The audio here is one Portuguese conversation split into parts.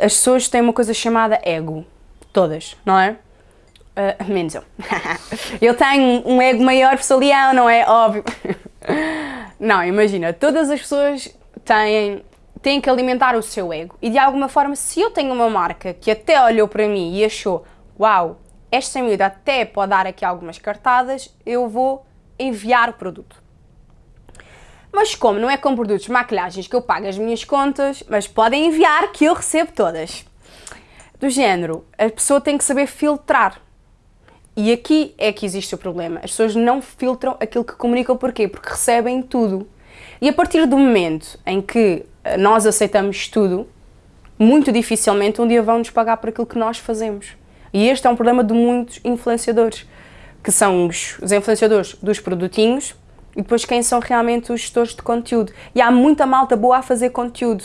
as pessoas têm uma coisa chamada ego. Todas, não é? Uh, menos eu. eu tenho um ego maior por ser leão, não é? Óbvio. não, imagina, todas as pessoas têm, têm que alimentar o seu ego. E de alguma forma, se eu tenho uma marca que até olhou para mim e achou, uau, esta miúda até pode dar aqui algumas cartadas, eu vou enviar o produto. Mas como não é com produtos de maquilhagens que eu pago as minhas contas, mas podem enviar que eu recebo todas. Do género, a pessoa tem que saber filtrar. E aqui é que existe o problema. As pessoas não filtram aquilo que comunicam. Porquê? Porque recebem tudo. E a partir do momento em que eh, nós aceitamos tudo, muito dificilmente um dia vão nos pagar por aquilo que nós fazemos. E este é um problema de muitos influenciadores, que são os, os influenciadores dos produtinhos e depois quem são realmente os gestores de conteúdo. E há muita malta boa a fazer conteúdo.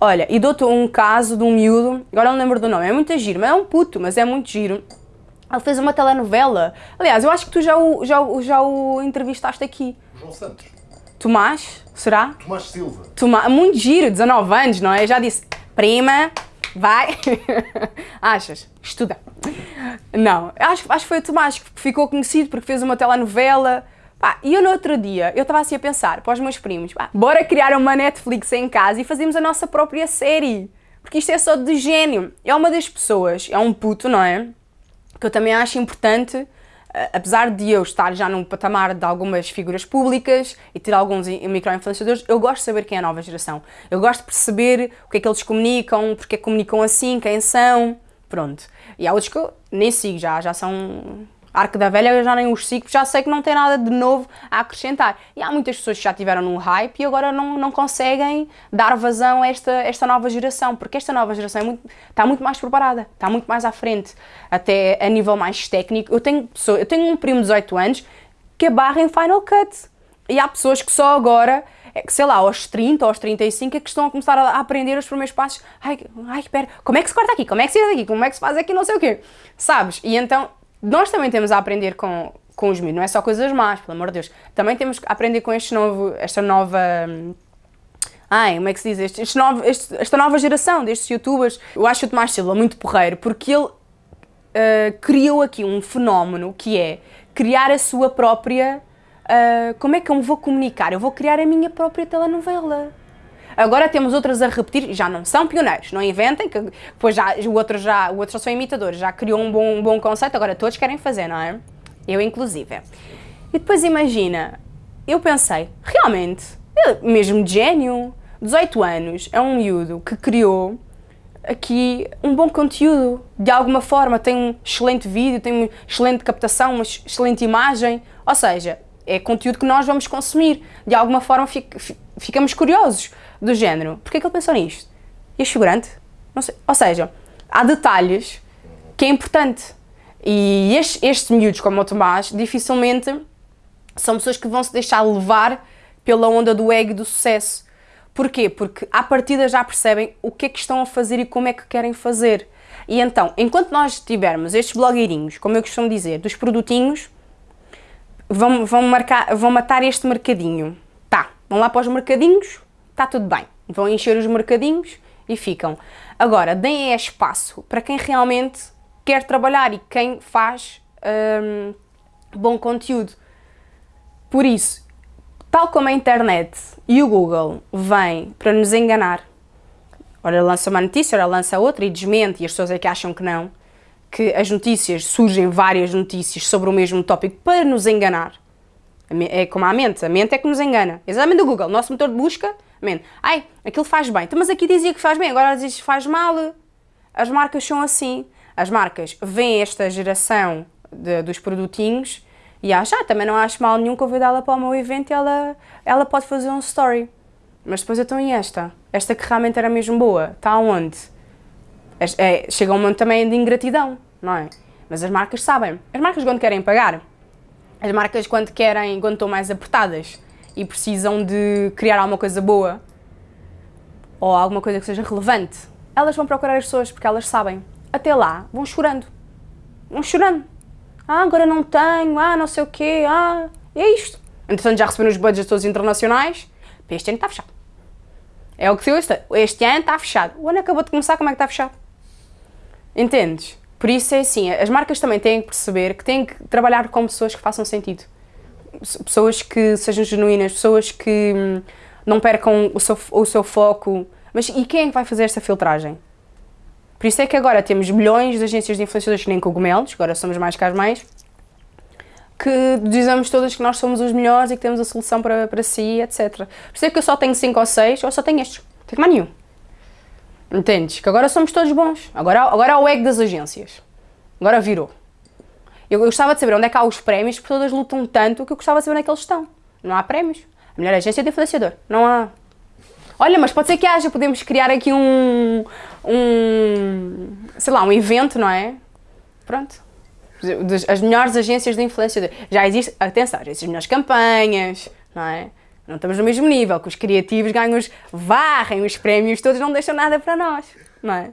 Olha, e dou-te um caso de um miúdo, agora não lembro do nome, é muito giro, mas é um puto, mas é muito giro. Ele fez uma telenovela. Aliás, eu acho que tu já o, já, já o entrevistaste aqui. João Santos. Tomás, será? Tomás Silva. Tomás, muito giro, 19 anos, não é? Já disse, prima, vai. Achas? Estuda. Não, acho, acho que foi o Tomás que ficou conhecido porque fez uma telenovela. Pá, e eu no outro dia, eu estava assim a pensar para os meus primos, pá, bora criar uma Netflix em casa e fazermos a nossa própria série. Porque isto é só de gênio. É uma das pessoas, é um puto, não é? Que eu também acho importante, eh, apesar de eu estar já num patamar de algumas figuras públicas e ter alguns micro-influenciadores, eu gosto de saber quem é a nova geração. Eu gosto de perceber o que é que eles comunicam, porque é que comunicam assim, quem são, pronto. E há outros que eu nem sigo já, já são Arco da Velha eu já nem os sigo, já sei que não tem nada de novo a acrescentar. E há muitas pessoas que já tiveram num hype e agora não, não conseguem dar vazão a esta, esta nova geração, porque esta nova geração é muito, está muito mais preparada, está muito mais à frente, até a nível mais técnico. Eu tenho, pessoa, eu tenho um primo de 18 anos que é barra em Final Cut. E há pessoas que só agora, é sei lá, aos 30, aos 35, é que estão a começar a aprender os primeiros passos. Ai, ai, espera, como é que se corta aqui? Como é que se faz aqui? Como é que se faz aqui? Não sei o quê. Sabes? E então nós também temos a aprender com, com os miúdos, não é só coisas más, pelo amor de Deus. Também temos que aprender com este novo, esta nova... Ai, como é que se diz? Este, este novo, este, esta nova geração destes youtubers. Eu acho o Tomás Silva muito porreiro, porque ele uh, criou aqui um fenómeno que é criar a sua própria... Uh, como é que eu me vou comunicar? Eu vou criar a minha própria telenovela. Agora temos outras a repetir, já não são pioneiros, não inventem, que depois já, o, outro já, o outro só são imitadores, já criou um bom, um bom conceito, agora todos querem fazer, não é? Eu inclusive. E depois imagina, eu pensei, realmente, mesmo gênio, 18 anos, é um miúdo que criou aqui um bom conteúdo, de alguma forma, tem um excelente vídeo, tem uma excelente captação, uma excelente imagem, ou seja, é conteúdo que nós vamos consumir, de alguma forma ficamos curiosos do género, porquê é que ele pensou nisto? E este figurante? Ou seja, há detalhes que é importante. E estes, estes miúdos, como o Tomás, dificilmente são pessoas que vão se deixar levar pela onda do ego do sucesso. Porquê? Porque à partida já percebem o que é que estão a fazer e como é que querem fazer. E então, enquanto nós tivermos estes blogueirinhos, como eu costumo dizer, dos produtinhos, vão, vão, marcar, vão matar este mercadinho. Tá, vão lá para os mercadinhos, está tudo bem. Vão encher os mercadinhos e ficam. Agora, deem espaço para quem realmente quer trabalhar e quem faz hum, bom conteúdo. Por isso, tal como a internet e o Google vêm para nos enganar, ora lança uma notícia, ora lança outra e desmente, e as pessoas é que acham que não, que as notícias, surgem várias notícias sobre o mesmo tópico para nos enganar. É como a mente, a mente é que nos engana. Exatamente o Google, nosso motor de busca, mente. Ai, aquilo faz bem, então, mas aqui dizia que faz bem, agora diz que faz mal. As marcas são assim. As marcas veem esta geração de, dos produtinhos e acham, ah, também não acho mal nenhum convidá-la para o meu evento e ela, ela pode fazer um story. Mas depois eu estou em esta. Esta que realmente era mesmo boa. Está onde? É, chega um momento também de ingratidão, não é? Mas as marcas sabem. As marcas quando querem pagar, as marcas quando querem, quando estão mais apertadas e precisam de criar alguma coisa boa ou alguma coisa que seja relevante, elas vão procurar as pessoas porque elas sabem. Até lá, vão chorando. Vão chorando. Ah, agora não tenho, ah, não sei o quê, ah, é isto. Entretanto, já receberam os budgets todos internacionais, este ano está fechado. É o que se este, este ano está fechado. O ano acabou de começar, como é que está fechado? Entendes? Por isso é assim, as marcas também têm que perceber que têm que trabalhar com pessoas que façam sentido. Pessoas que sejam genuínas, pessoas que hum, não percam o seu, o seu foco. Mas e quem é que vai fazer esta filtragem? Por isso é que agora temos milhões de agências de influenciadores que nem cogumelos, agora somos mais caros mais, que dizemos todas que nós somos os melhores e que temos a solução para, para si, etc. Por isso é que eu só tenho 5 ou 6, ou só tenho estes, não tenho mais nenhum. Entendes? Que agora somos todos bons. Agora, agora há o ego das agências. Agora virou. Eu, eu gostava de saber onde é que há os prémios, porque todas lutam tanto que eu gostava de saber onde é que eles estão. Não há prémios. A melhor agência é de influenciador. Não há. Olha, mas pode ser que haja, podemos criar aqui um, um, sei lá, um evento, não é? Pronto. As melhores agências de influenciador. Já existe, atenção, já existem as melhores campanhas, não é? Não estamos no mesmo nível, que os criativos ganham os, varrem os prémios todos, não deixam nada para nós, não é?